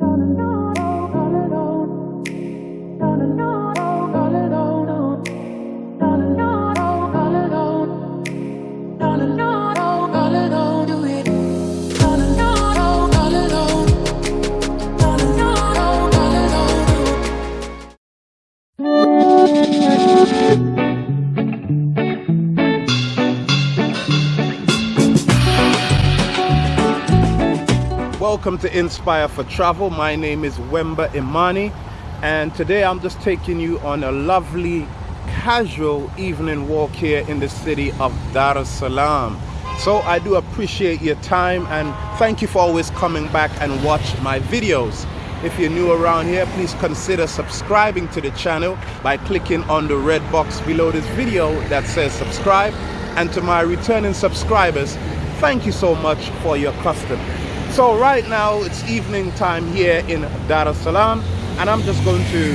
Coming on. Welcome to Inspire for Travel. My name is Wemba Imani and today I'm just taking you on a lovely casual evening walk here in the city of Dar es Salaam. So I do appreciate your time and thank you for always coming back and watch my videos. If you're new around here, please consider subscribing to the channel by clicking on the red box below this video that says subscribe. And to my returning subscribers, thank you so much for your custom. So right now it's evening time here in Dar es Salaam and I'm just going to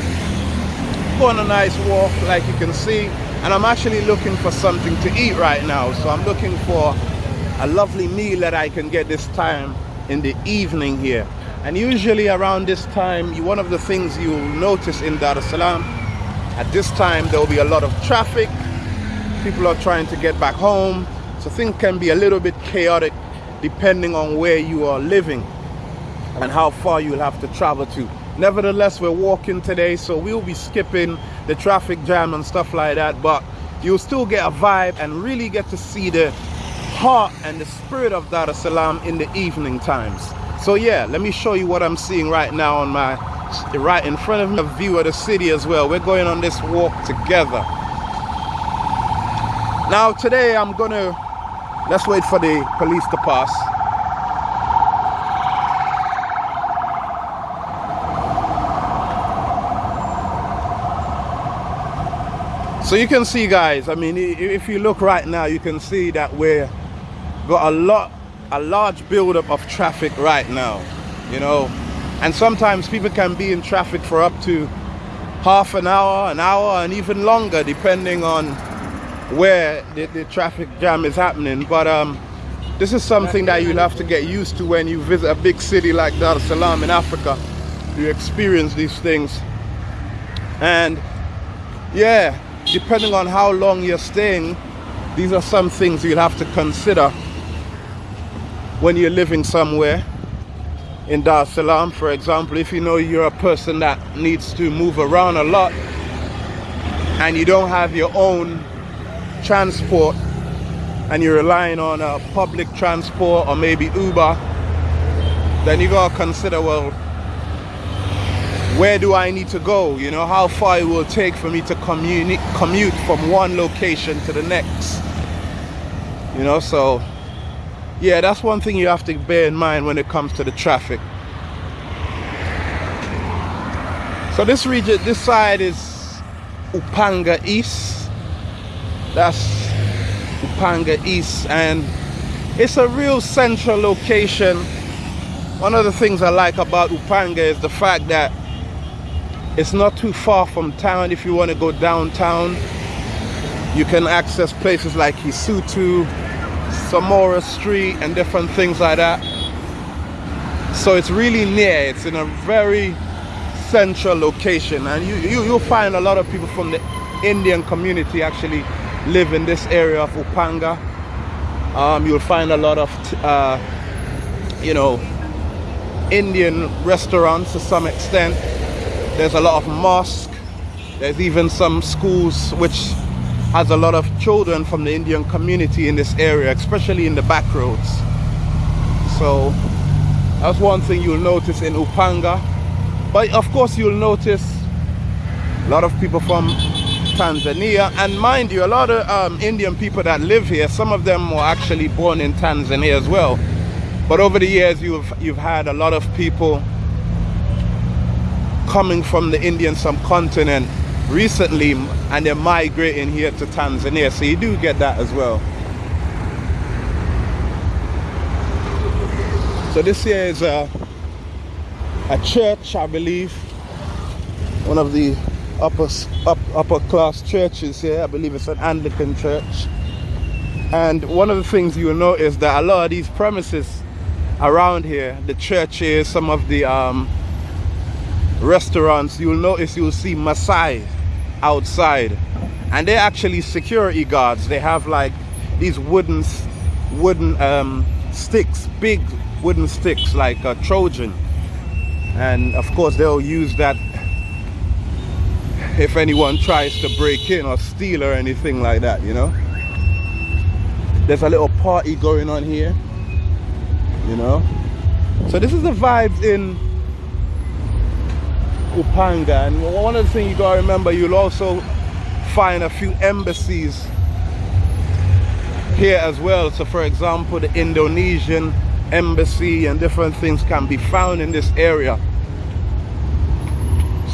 go on a nice walk like you can see and I'm actually looking for something to eat right now. So I'm looking for a lovely meal that I can get this time in the evening here. And usually around this time, one of the things you'll notice in Dar es Salaam, at this time there will be a lot of traffic. People are trying to get back home. So things can be a little bit chaotic depending on where you are living and how far you'll have to travel to. Nevertheless, we're walking today, so we'll be skipping the traffic jam and stuff like that, but you'll still get a vibe and really get to see the heart and the spirit of Dar es Salaam in the evening times. So yeah, let me show you what I'm seeing right now on my right in front of me, a view of the city as well. We're going on this walk together. Now today I'm gonna Let's wait for the police to pass. So you can see guys, I mean, if you look right now, you can see that we're got a lot, a large buildup of traffic right now, you know. And sometimes people can be in traffic for up to half an hour, an hour, and even longer, depending on where the, the traffic jam is happening. But um, this is something that you'll have to get used to when you visit a big city like Dar es Salaam in Africa. You experience these things. And yeah, depending on how long you're staying, these are some things you'll have to consider when you're living somewhere in Dar es Salaam. For example, if you know you're a person that needs to move around a lot and you don't have your own transport and you're relying on a public transport or maybe Uber, then you gotta consider, well, where do I need to go? You know, how far it will take for me to commute, commute from one location to the next. You know, so yeah, that's one thing you have to bear in mind when it comes to the traffic. So this region, this side is Upanga East that's Upanga East and it's a real central location. One of the things I like about Upanga is the fact that it's not too far from town. If you want to go downtown you can access places like Kisutu, Samora Street and different things like that. So it's really near. It's in a very central location and you, you, you'll find a lot of people from the Indian community actually live in this area of Upanga. Um, you'll find a lot of, uh, you know, Indian restaurants to some extent. There's a lot of mosque. There's even some schools which has a lot of children from the Indian community in this area, especially in the back roads. So that's one thing you'll notice in Upanga. But of course you'll notice a lot of people from Tanzania. And mind you, a lot of um, Indian people that live here, some of them were actually born in Tanzania as well. But over the years, you've, you've had a lot of people coming from the Indian subcontinent recently and they're migrating here to Tanzania. So you do get that as well. So this here is a, a church, I believe. One of the upper up, upper class churches here. I believe it's an Anglican church. And one of the things you'll notice that a lot of these premises around here, the churches, some of the um, restaurants, you'll notice you'll see Maasai outside. And they're actually security guards. They have like these wooden wooden um, sticks, big wooden sticks like a Trojan. And of course they'll use that if anyone tries to break in or steal or anything like that, you know. There's a little party going on here, you know. So this is the vibes in Upanga. And one of the things you gotta remember, you'll also find a few embassies here as well. So for example, the Indonesian embassy and different things can be found in this area.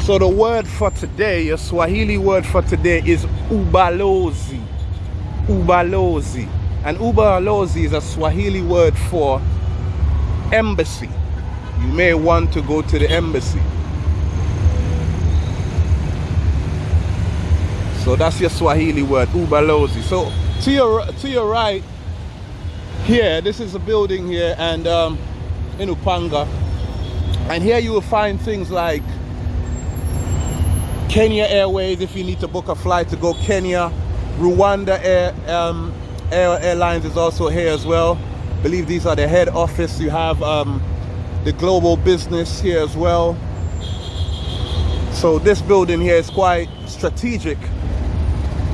So the word for today, your Swahili word for today is ubalozi. Ubalozi. And ubalozi is a Swahili word for embassy. You may want to go to the embassy. So that's your Swahili word, ubalozi. So to your to your right here, this is a building here and um, in Upanga. And here you will find things like Kenya Airways if you need to book a flight to go Kenya. Rwanda Air, um, Air Airlines is also here as well. I believe these are the head office. You have um, the global business here as well. So this building here is quite strategic,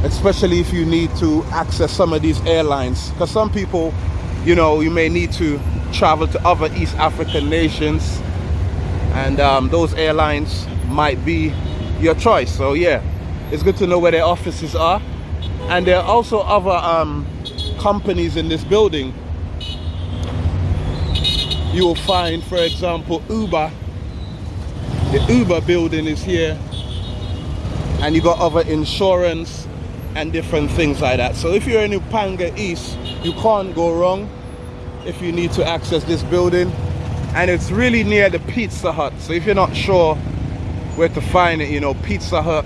especially if you need to access some of these airlines. Because some people, you know, you may need to travel to other East African nations and um, those airlines might be your choice. So yeah, it's good to know where their offices are. And there are also other um, companies in this building. You will find, for example, Uber. The Uber building is here. And you got other insurance and different things like that. So if you're in Upanga East, you can't go wrong if you need to access this building. And it's really near the Pizza Hut. So if you're not sure where to find it you know pizza hut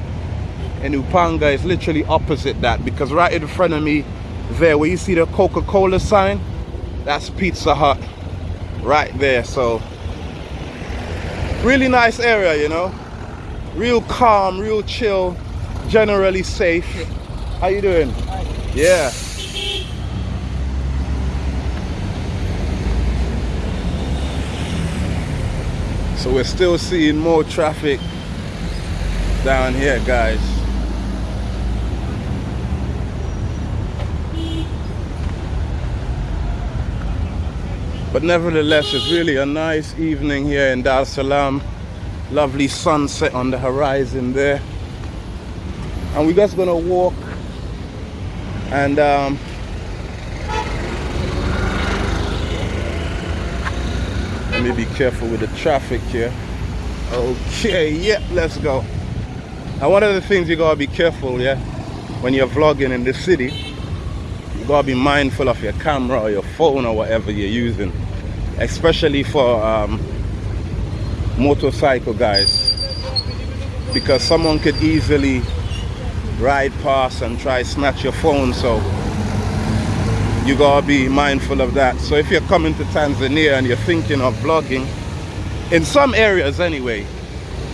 in upanga is literally opposite that because right in front of me there where you see the coca-cola sign that's pizza hut right there. So really nice area you know? Real calm real chill generally safe. How you doing? Yeah. So we're still seeing more traffic down here guys. But nevertheless it's really a nice evening here in Dar es Salaam. Lovely sunset on the horizon there. And we're just gonna walk and um, let me be careful with the traffic here. Okay yeah let's go now one of the things you gotta be careful, yeah, when you're vlogging in the city, you gotta be mindful of your camera or your phone or whatever you're using. Especially for um, motorcycle guys. Because someone could easily ride past and try snatch your phone so you gotta be mindful of that. So if you're coming to Tanzania and you're thinking of vlogging, in some areas anyway,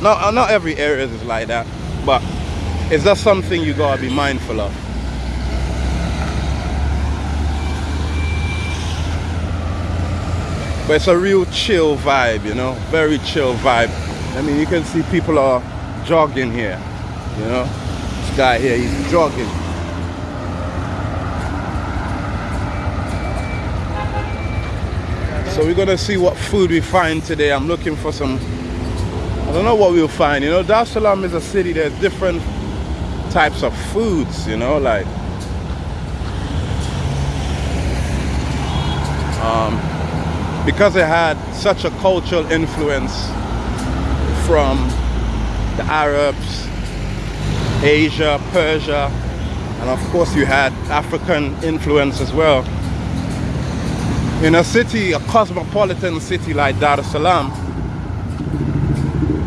not, not every area is like that, but it's just something you gotta be mindful of? But it's a real chill vibe you know? Very chill vibe. I mean you can see people are jogging here you know? This guy here he's jogging. So we're gonna see what food we find today. I'm looking for some I don't know what we'll find. You know, Dar es Salaam is a city, there's different types of foods, you know, like um, because it had such a cultural influence from the Arabs, Asia, Persia, and of course you had African influence as well. In a city, a cosmopolitan city like Dar es Salaam,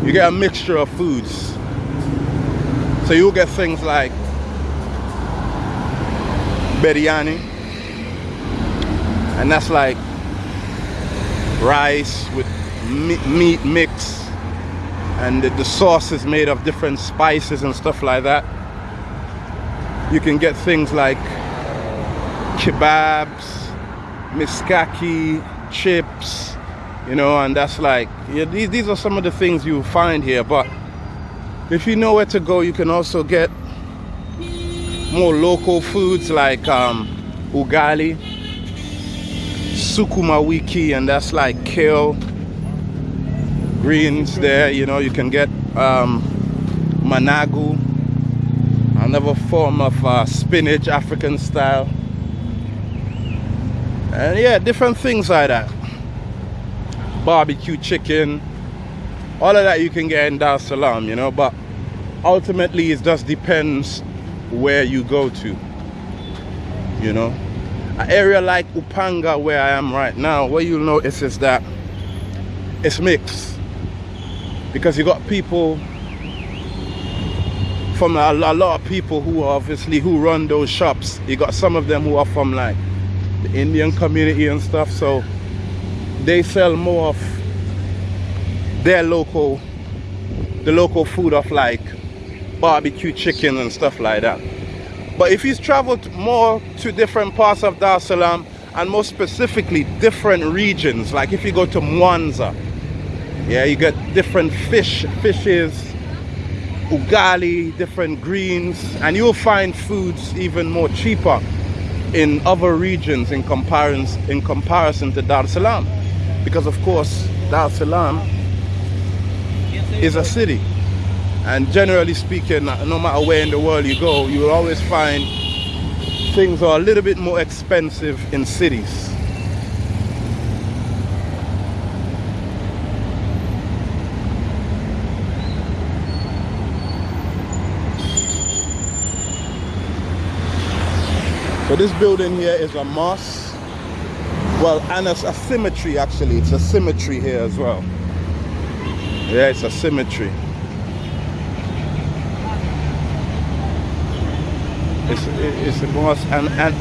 you get a mixture of foods. So you'll get things like biryani, and that's like rice with meat mix and the, the sauce is made of different spices and stuff like that you can get things like kebabs mishkaki chips you know and that's like yeah, these, these are some of the things you find here but if you know where to go you can also get more local foods like um, ugali sukuma wiki and that's like kale greens there you know you can get um, managu another form of uh, spinach African style. And yeah different things like that barbecue chicken all of that you can get in Dar Salaam you know but ultimately it just depends where you go to you know. An area like Upanga where I am right now what you'll notice is that it's mixed because you got people from a, a lot of people who obviously who run those shops. You got some of them who are from like the Indian community and stuff so they sell more of their local the local food of like barbecue chicken and stuff like that. But if you've traveled more to different parts of Dar es Salaam and more specifically different regions like if you go to Mwanza yeah you get different fish fishes ugali different greens and you'll find foods even more cheaper in other regions in comparison in comparison to Dar es Salaam because of course Dar es Salaam is a city and generally speaking no matter where in the world you go you will always find things are a little bit more expensive in cities So this building here is a mosque. Well, and it's a cemetery actually. It's a cemetery here as well. Yeah, it's a cemetery. It's, it's a mosque and, and,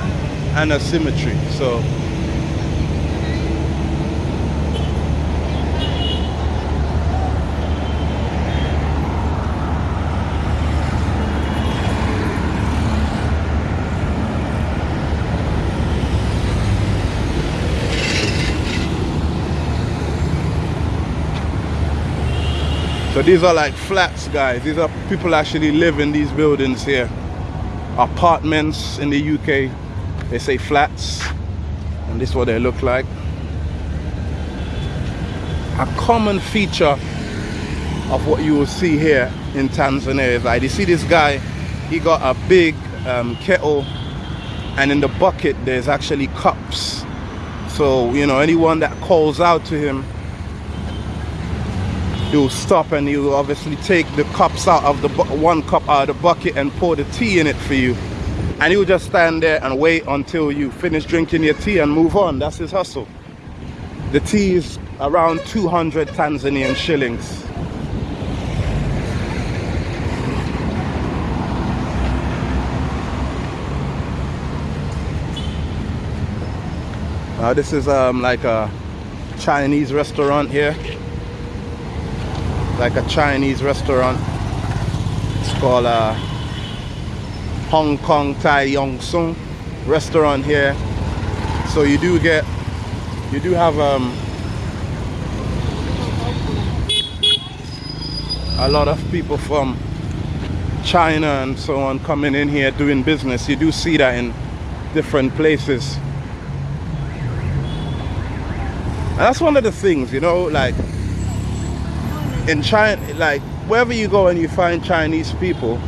and a cemetery. So So these are like flats, guys. These are people actually live in these buildings here. Apartments in the UK. They say flats. And this is what they look like. A common feature of what you will see here in Tanzania is like, you see this guy, he got a big um, kettle and in the bucket there's actually cups. So, you know, anyone that calls out to him he'll stop and he'll obviously take the cups out of the one cup out of the bucket and pour the tea in it for you. And he'll just stand there and wait until you finish drinking your tea and move on. That's his hustle. The tea is around 200 Tanzanian shillings. Uh, this is um, like a Chinese restaurant here like a Chinese restaurant. It's called uh, Hong Kong Tai Yong Sung restaurant here. So you do get, you do have um, a lot of people from China and so on coming in here doing business. You do see that in different places. And that's one of the things, you know, like in China, like wherever you go and you find Chinese people,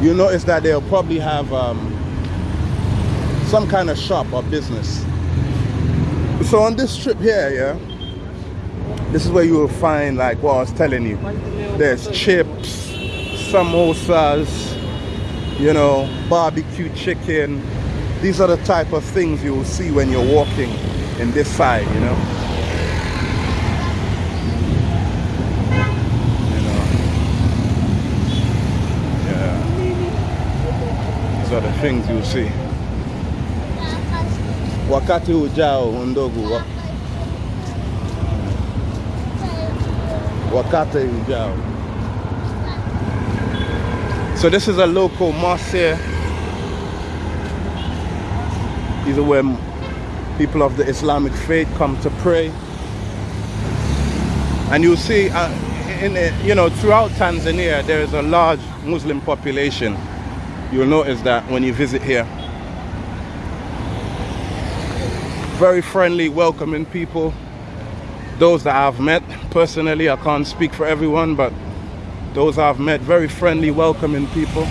you notice that they'll probably have um, some kind of shop or business. So on this trip here, yeah, this is where you will find like what I was telling you. There's chips, samosas, you know, barbecue chicken. These are the type of things you will see when you're walking in this side, you know. are the things you see. Wakati ujao ndogo. Wakate Ujao. So this is a local mosque here. These are where people of the Islamic faith come to pray. And you'll see, uh, in you know, throughout Tanzania, there is a large Muslim population. You'll notice that when you visit here. Very friendly, welcoming people. Those that I've met personally, I can't speak for everyone, but those I've met, very friendly, welcoming people.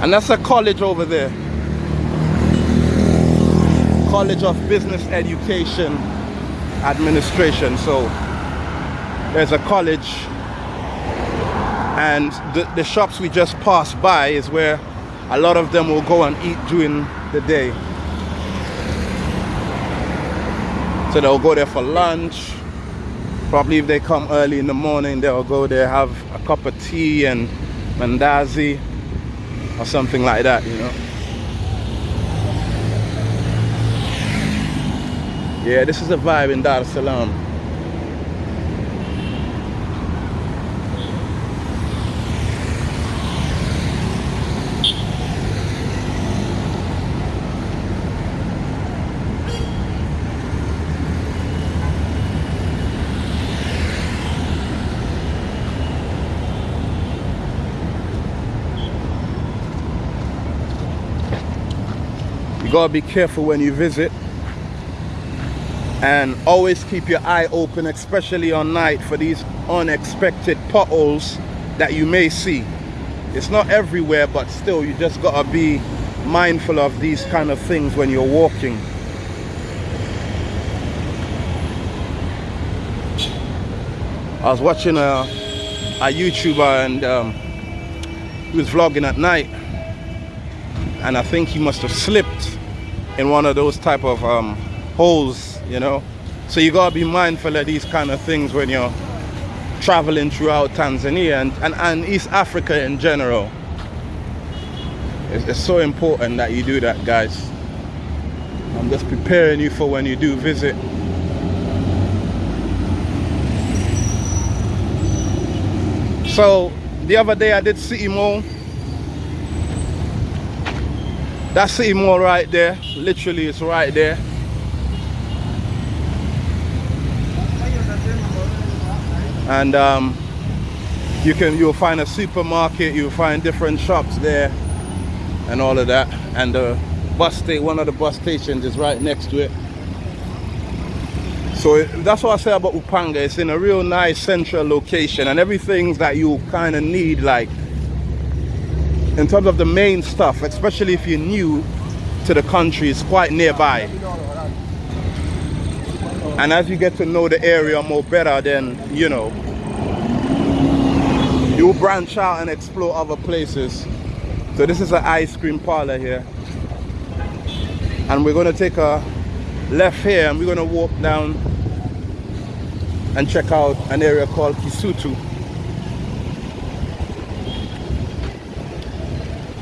And that's a college over there. College of Business Education Administration. So there's a college and the, the shops we just passed by is where a lot of them will go and eat during the day. So they'll go there for lunch. Probably if they come early in the morning, they'll go there, have a cup of tea and mandazi or something like that, you know. Yeah, this is a vibe in Dar es Salaam. Gotta be careful when you visit. And always keep your eye open especially on night for these unexpected potholes that you may see. It's not everywhere but still you just gotta be mindful of these kind of things when you're walking. I was watching a, a YouTuber and um, he was vlogging at night. And I think he must have slipped in one of those type of um, holes, you know. So you gotta be mindful of these kind of things when you're traveling throughout Tanzania and, and, and East Africa in general. It's, it's so important that you do that, guys. I'm just preparing you for when you do visit. So the other day I did City Mall That city mall right there, literally it's right there. And um, you can you'll find a supermarket, you'll find different shops there and all of that. And the bus station, one of the bus stations is right next to it. So that's what I say about Upanga. It's in a real nice central location and everything that you kind of need like in terms of the main stuff, especially if you're new to the country, it's quite nearby. And as you get to know the area more better, then, you know, you branch out and explore other places. So this is an ice cream parlor here. And we're going to take a left here and we're going to walk down and check out an area called Kisutu.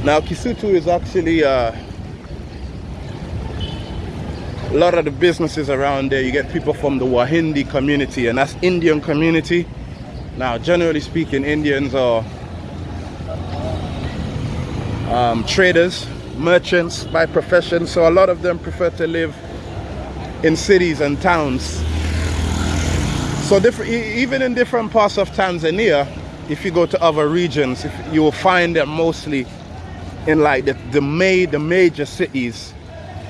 Now Kisutu is actually uh, a lot of the businesses around there. You get people from the Wahindi community and that's Indian community. Now generally speaking Indians are um, traders, merchants by profession. So a lot of them prefer to live in cities and towns. So even in different parts of Tanzania, if you go to other regions, you will find them mostly in like the, the, ma the major cities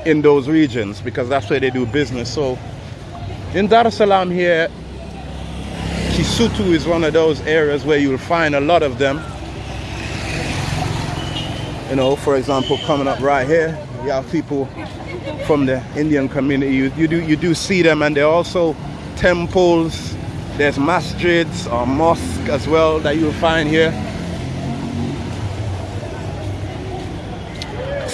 in those regions because that's where they do business. So in Dar es Salaam here, Kisutu is one of those areas where you'll find a lot of them. You know, for example, coming up right here, you have people from the Indian community. You, you, do, you do see them and there are also temples, there's masjids or mosques as well that you'll find here.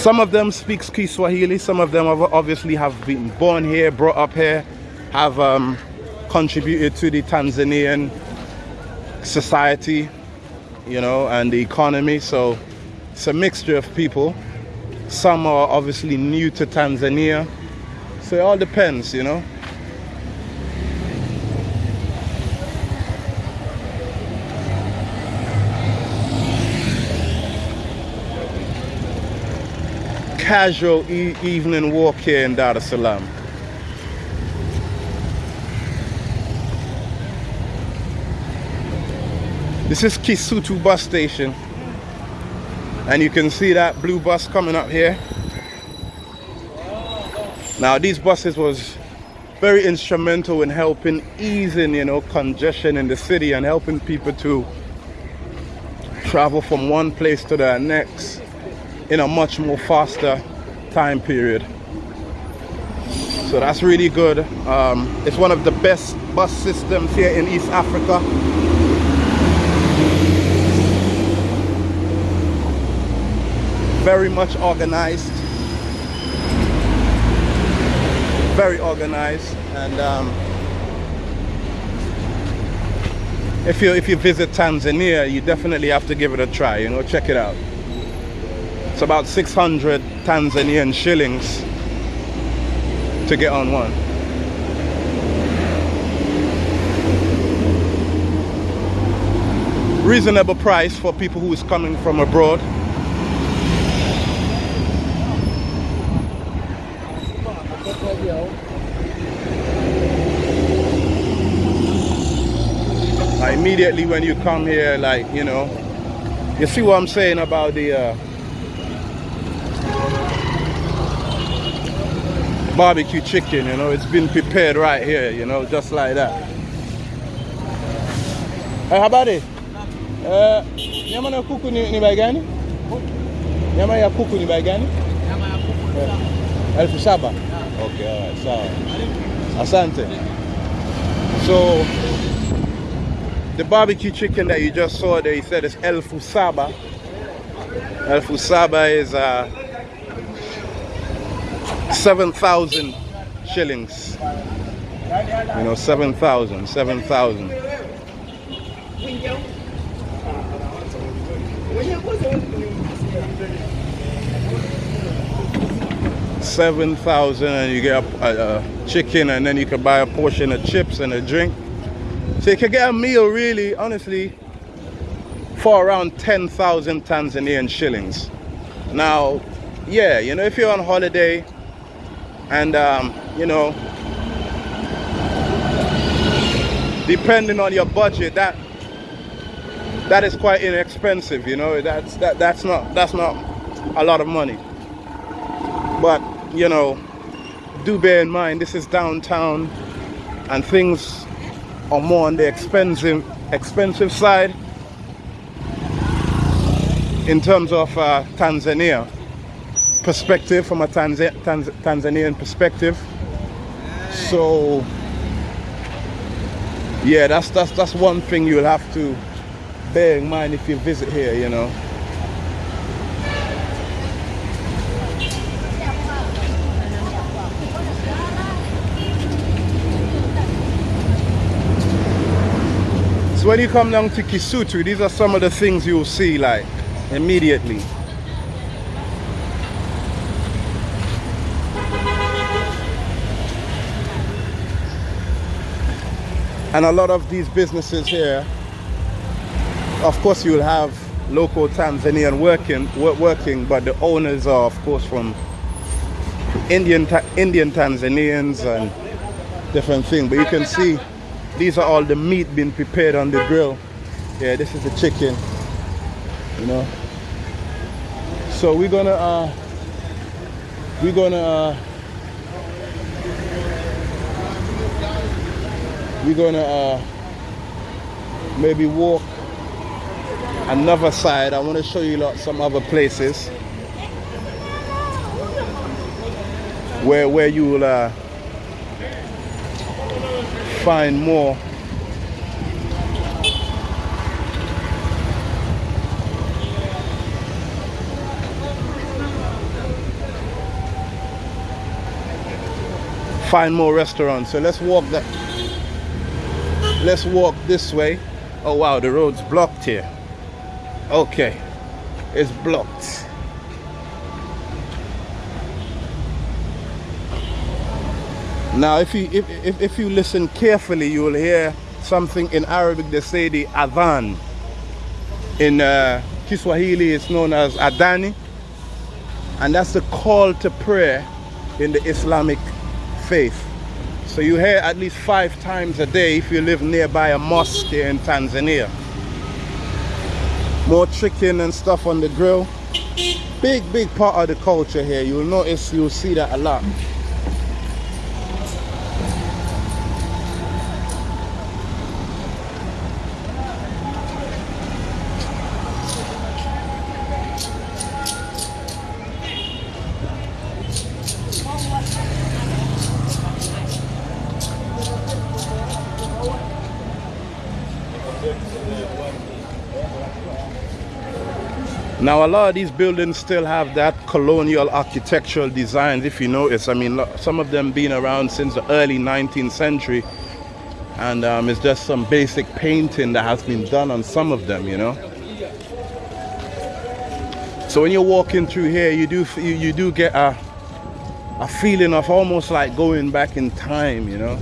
Some of them speak Kiswahili, some of them obviously have been born here, brought up here, have um, contributed to the Tanzanian society, you know, and the economy. So it's a mixture of people. Some are obviously new to Tanzania. So it all depends, you know. Casual e evening walk here in Dar es Salaam. This is Kisutu bus station. And you can see that blue bus coming up here. Now these buses was very instrumental in helping easing, you know, congestion in the city and helping people to travel from one place to the next in a much more faster time period. So that's really good. Um, it's one of the best bus systems here in East Africa. very much organized very organized and um, if you if you visit Tanzania you definitely have to give it a try you know check it out it's about 600 Tanzanian shillings to get on one. Reasonable price for people who is coming from abroad. Immediately when you come here, like, you know, you see what I'm saying about the uh, barbecue chicken, you know, it's been prepared right here, you know, just like that. Hey, how habari? Uh, nyama na kuku ni, ni gani? Nyama ya kuku ni bai gani? Nyama ya kuku. Uh, elfu saba? Okay, alright, sawa. Asante. So, the barbecue chicken that you just saw there, he said it's elfu saba. Elfu saba is uh, 7,000 shillings. You know, 7,000, 7,000. Seven thousand, and you get a, a, a chicken, and then you can buy a portion of chips and a drink. So you can get a meal really, honestly, for around 10,000 Tanzanian shillings. Now, yeah, you know, if you're on holiday and, um, you know, depending on your budget, that that is quite inexpensive, you know, that's that that's not that's not a lot of money. But, you know, do bear in mind this is downtown and things are more on the expensive expensive side in terms of uh, Tanzania perspective from a Tanz Tanz Tanzanian perspective so yeah that's that's that's one thing you'll have to bear in mind if you visit here you know So when you come down to Kisutu, these are some of the things you'll see like immediately. And a lot of these businesses here, of course you'll have local Tanzanian working, working, but the owners are of course from Indian, Indian Tanzanians and different thing. But you can see these are all the meat being prepared on the grill. Yeah this is the chicken you know. So we're gonna uh we're gonna uh, we're gonna uh maybe walk another side. I want to show you lot some other places. Where where you will uh find more. Find more restaurants. So let's walk that let's walk this way oh wow the road's blocked here okay it's blocked Now, if you if, if, if you listen carefully, you will hear something in Arabic. They say the adhan. In uh, Kiswahili, it's known as adani. And that's the call to prayer in the Islamic faith. So you hear at least five times a day if you live nearby a mosque here in Tanzania. More chicken and stuff on the grill. Big, big part of the culture here. You'll notice, you'll see that a lot. Now a lot of these buildings still have that colonial architectural designs if you notice. I mean some of them been around since the early 19th century and um, it's just some basic painting that has been done on some of them, you know. So when you're walking through here you do you, you do get a, a feeling of almost like going back in time, you know.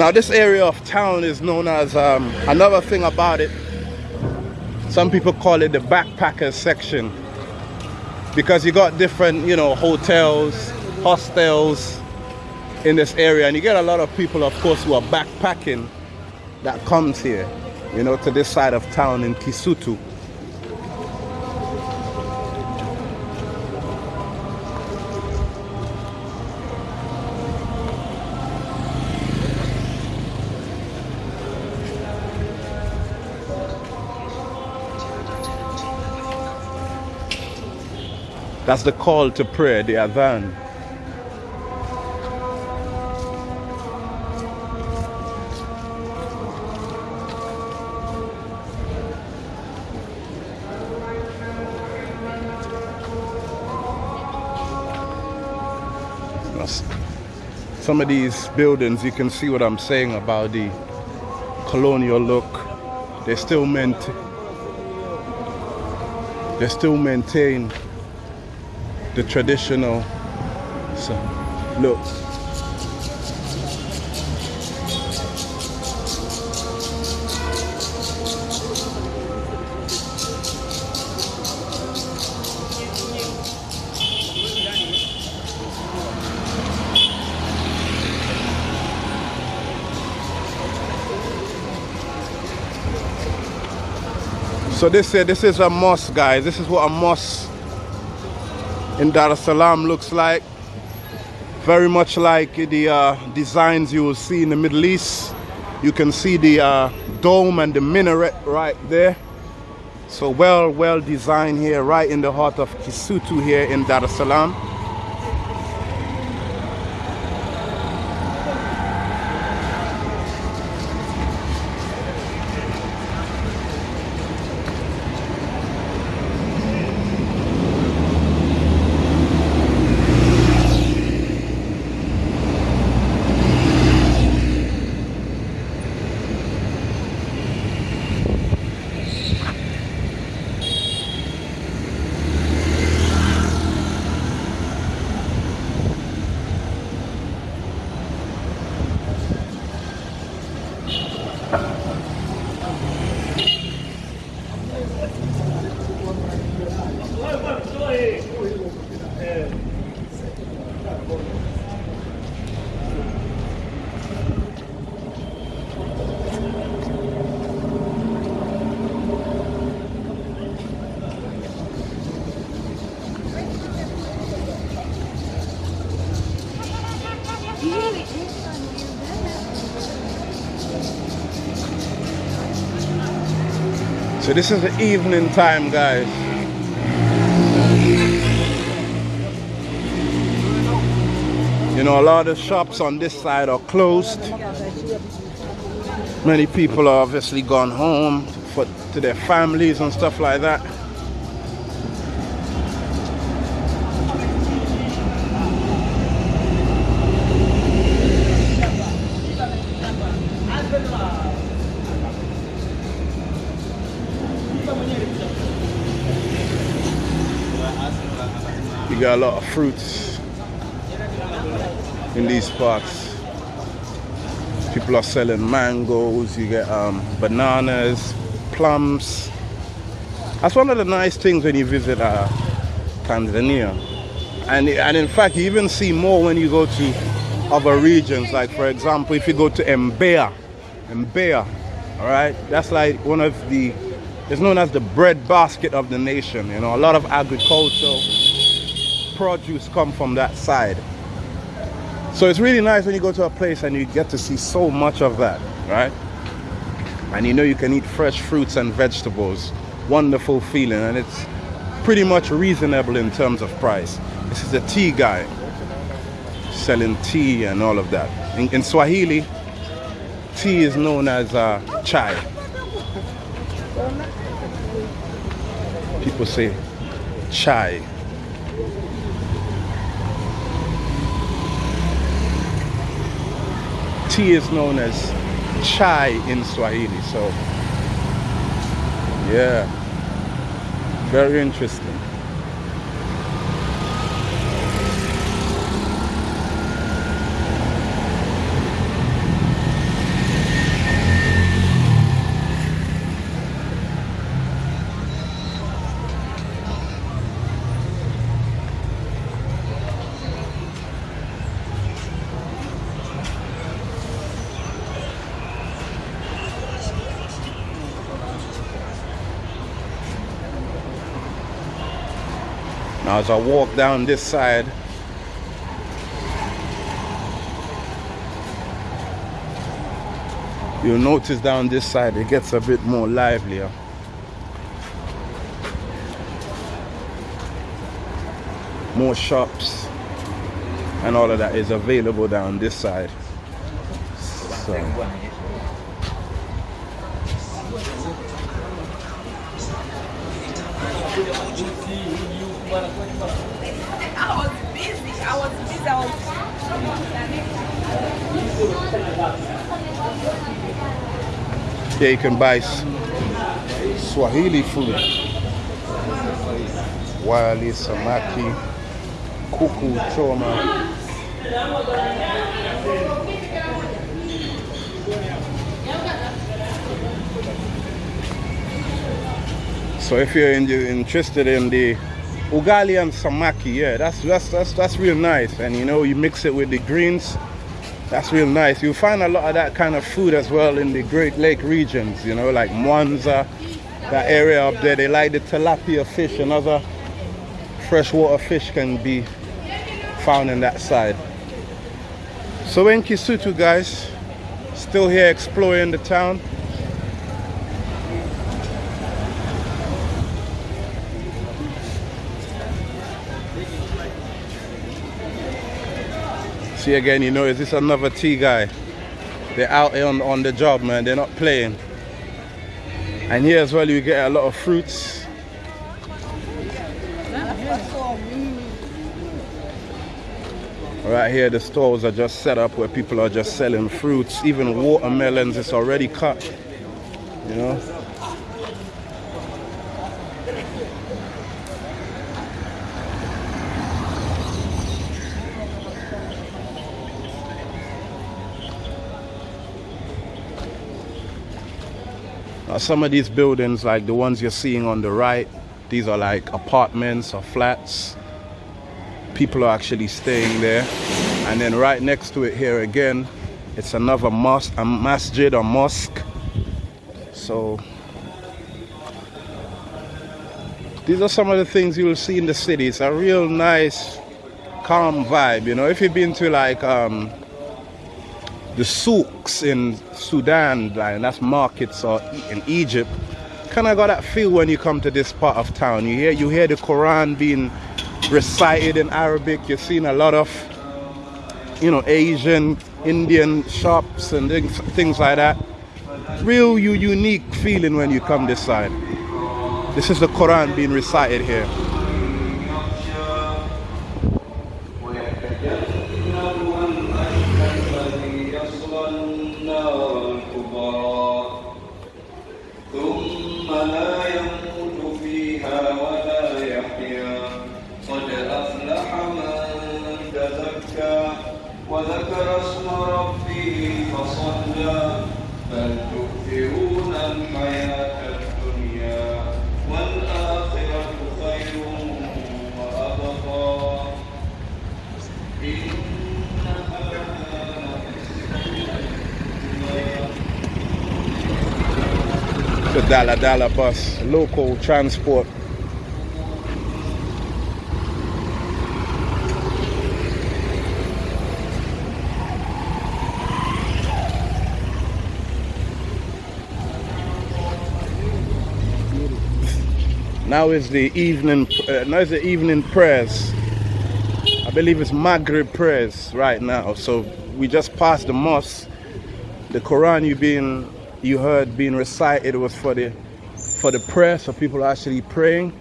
Now this area of town is known as, um, another thing about it, some people call it the backpackers section. Because you got different, you know, hotels, hostels in this area. And you get a lot of people, of course, who are backpacking that comes here, you know, to this side of town in Kisutu. That's the call to prayer, the adhan. Some of these buildings, you can see what I'm saying about the colonial look. They still meant they still maintain the traditional so look So this, uh, this is a mosque, guys. This is what a mosque in Dar es Salaam looks like. Very much like the uh, designs you will see in the Middle East. You can see the uh, dome and the minaret right there. So well, well designed here, right in the heart of Kisutu here in Dar es Salaam. So this is the evening time, guys. You know, a lot of shops on this side are closed. Many people are obviously gone home for, to their families and stuff like that. A lot of fruits. in these parts. People are selling mangoes, you get um, bananas, plums. That's one of the nice things when you visit uh, Tanzania. And, and in fact, you even see more when you go to other regions. Like for example, if you go to Mbeya, Mbeya, all right, that's like one of the, it's known as the bread basket of the nation. You know, a lot of agricultural produce come from that side. So it's really nice when you go to a place and you get to see so much of that, right? And you know you can eat fresh fruits and vegetables. Wonderful feeling and it's pretty much reasonable in terms of price. This is a tea guy selling tea and all of that. In, in Swahili, tea is known as uh, chai. People say chai. Tea is known as chai in Swahili. So, yeah, very interesting. Now as I walk down this side, you'll notice down this side it gets a bit more livelier. More shops and all of that is available down this side. So. Yeah, you can buy Swahili food. Wali, samaki, kuku, choma. So if you're interested in the ugali and samaki, yeah, that's that's that's that's real nice. And you know, you mix it with the greens. That's real nice. You'll find a lot of that kind of food as well in the Great Lake regions, you know, like Mwanza, that area up there. They like the tilapia fish and other freshwater fish can be found in that side. So in Kisutu, guys, still here exploring the town. Again, you know, is this another tea guy? They're out on, on the job, man. They're not playing. And here as well, you get a lot of fruits. Right here, the stores are just set up where people are just selling fruits. Even watermelons, it's already cut. You know? Now, some of these buildings, like the ones you're seeing on the right, these are like apartments or flats. People are actually staying there. And then right next to it here again, it's another mosque, a masjid or mosque. So these are some of the things you will see in the city. It's a real nice, calm vibe. You know, if you've been to like um, the in Sudan, like that's markets or in Egypt, kind of got that feel when you come to this part of town. You hear you hear the Quran being recited in Arabic. You're seeing a lot of you know Asian, Indian shops and things, things like that. Real you unique feeling when you come this side. This is the Quran being recited here. وذكر اسم ربه فصلى بل تؤثرون الحياة الدنيا والآخرة خير وأبقى The Dala Dala Bus, local transport Now is the evening. Uh, now is the evening prayers. I believe it's Maghrib prayers right now. So we just passed the mosque. The Quran you being you heard being recited was for the for the prayer, so people are actually praying.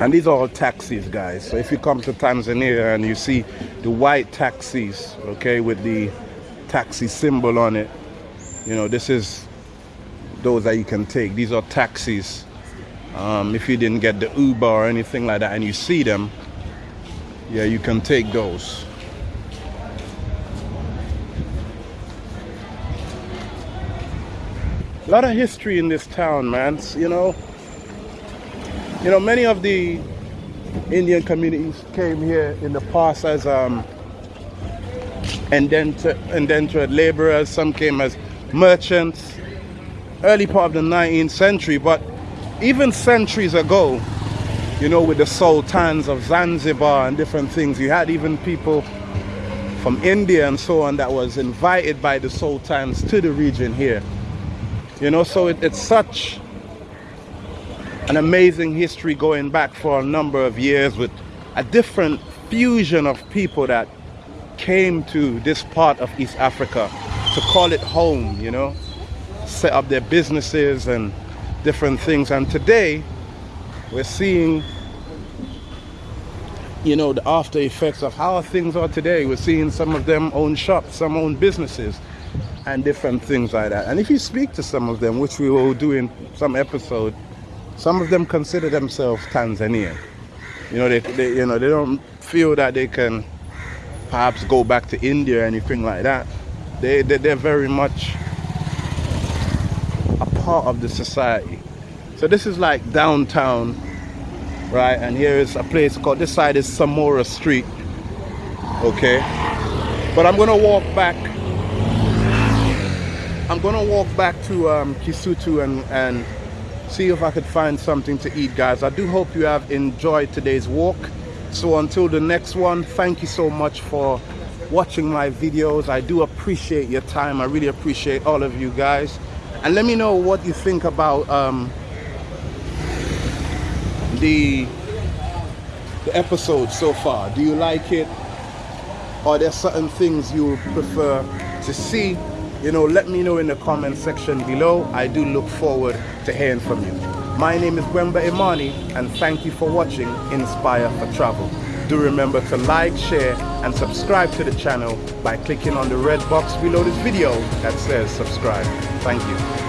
And these are all taxis, guys. So if you come to Tanzania and you see the white taxis, okay, with the taxi symbol on it, you know, this is those that you can take. These are taxis. Um, if you didn't get the Uber or anything like that and you see them, yeah, you can take those. A lot of history in this town, man. You know, you know, many of the Indian communities came here in the past as um, indentured, indentured laborers. Some came as merchants early part of the 19th century, but even centuries ago, you know, with the sultans of Zanzibar and different things, you had even people from India and so on that was invited by the sultans to the region here. You know, so it, it's such an amazing history going back for a number of years with a different fusion of people that came to this part of East Africa to call it home, you know set up their businesses and different things. And today, we're seeing, you know, the after effects of how things are today. We're seeing some of them own shops, some own businesses, and different things like that. And if you speak to some of them, which we will do in some episode, some of them consider themselves Tanzanian. You know, they, they you know they don't feel that they can perhaps go back to India or anything like that. They, they they're very much part of the society. So this is like downtown, right? And here is a place called, this side is Samora Street, okay? But I'm gonna walk back, I'm gonna walk back to um, Kisutu and, and see if I could find something to eat, guys. I do hope you have enjoyed today's walk. So until the next one, thank you so much for watching my videos. I do appreciate your time. I really appreciate all of you guys and let me know what you think about um, the the episode so far. Do you like it? Are there certain things you prefer to see? You know let me know in the comment section below. I do look forward to hearing from you. My name is Wemba Imani and thank you for watching Inspire for Travel do remember to like share and subscribe to the channel by clicking on the red box below this video that says subscribe. Thank you.